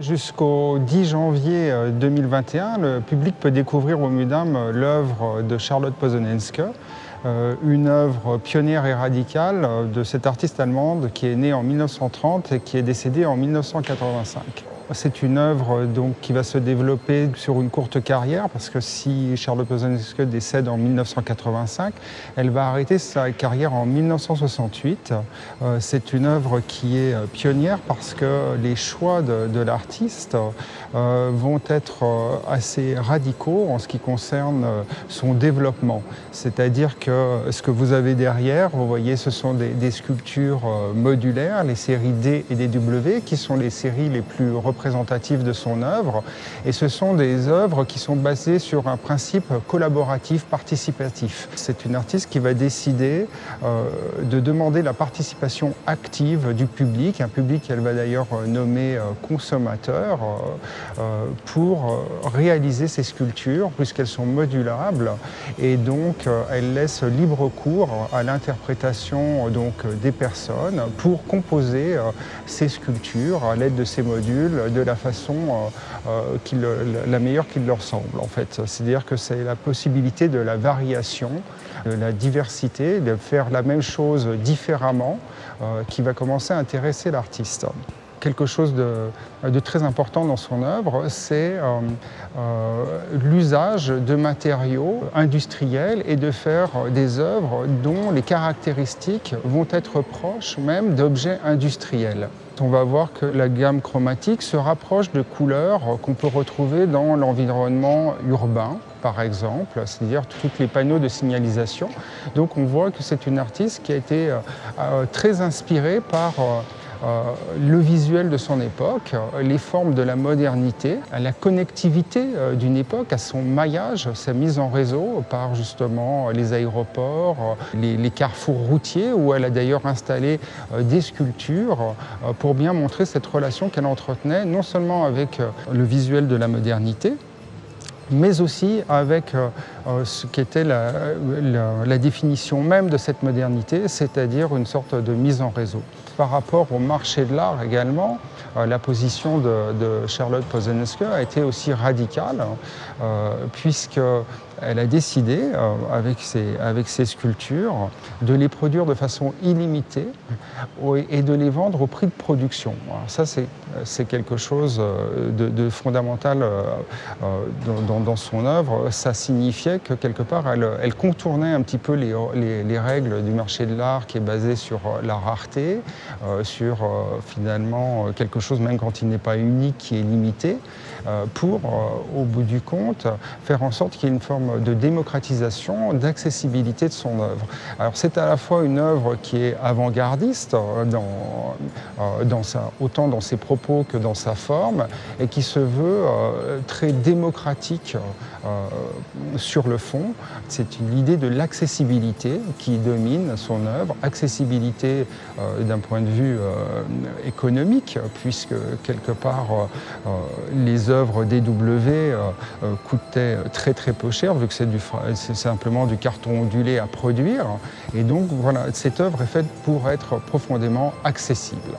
Jusqu'au 10 janvier 2021, le public peut découvrir au MUDAM l'œuvre de Charlotte Posonenske, une œuvre pionnière et radicale de cette artiste allemande qui est née en 1930 et qui est décédée en 1985. C'est une œuvre donc, qui va se développer sur une courte carrière parce que si Charlotte Posnanski décède en 1985, elle va arrêter sa carrière en 1968. Euh, c'est une œuvre qui est euh, pionnière parce que les choix de, l'artiste euh, vont être assez radicaux en ce qui concerne son développement. C'est-à-dire que ce que vous avez derrière, vous voyez, ce sont des, des sculptures modulaires, les séries D et DW, qui sont les séries les plus représentatives de son œuvre. Et ce sont des œuvres qui sont basées sur un principe collaboratif, participatif. C'est une artiste qui va décider euh, de demander la participation active du public, un public qu'elle va d'ailleurs nommer euh, consommateur, euh, pour réaliser ces sculptures, puisqu'elles sont modulables. Et donc, elle laisse libre cours à l'interprétation des personnes pour composer ces sculptures à l'aide de ces modules de la façon euh, euh, la meilleure qui leur semble en fait. C'est-à-dire que c'est la possibilité de la variation, de la diversité, de faire la même chose différemment euh, qui va commencer à intéresser l'artiste quelque chose de, très important dans son œuvre, c'est l'usage de matériaux industriels et de faire des œuvres dont les caractéristiques vont être proches même d'objets industriels on va voir que la gamme chromatique se rapproche de couleurs qu'on peut retrouver dans l'environnement urbain, par exemple, c'est-à-dire tous les panneaux de signalisation. Donc on voit que c'est une artiste qui a été euh, euh, très inspirée par euh, euh, le visuel de son époque, les formes de la modernité, la connectivité euh, d'une époque, à son maillage, sa mise en réseau par justement les aéroports, les, les carrefours routiers, où elle a d'ailleurs installé euh, des sculptures pour bien montrer cette relation qu'elle entretenait non seulement avec le visuel de la modernité, mais aussi avec euh, euh, ce qui était la, définition même de cette modernité, c'est-à-dire une sorte de mise en réseau. Par rapport au marché de l'art également, euh, la position de, Charlotte Posenske a été aussi radicale, puisque elle a décidé, avec, ses, sculptures, de les produire de façon illimitée et de les vendre au prix de production. Ça, c'est quelque chose de, fondamental dans dans, son œuvre, ça signifiait que quelque part, elle, contournait un petit peu les, règles du marché de l'art qui est basé sur euh, la rareté, euh, sur euh, finalement quelque chose, même quand il n'est pas unique, qui est limité, pour, au bout du compte, faire en sorte qu'il y ait une forme de démocratisation, d'accessibilité de son œuvre. Alors c'est à la fois une œuvre qui est avant-gardiste, dans, dans autant dans ses propos que dans sa forme, et qui se veut très démocratique euh, sur le fond. C'est l'idée de l'accessibilité qui domine son œuvre, accessibilité euh, d'un point de vue euh, économique, puisque quelque part les œuvres DW coûtaient très très peu cher, vu que c'est simplement du carton ondulé à produire. Et donc voilà, cette œuvre est faite pour être profondément accessible.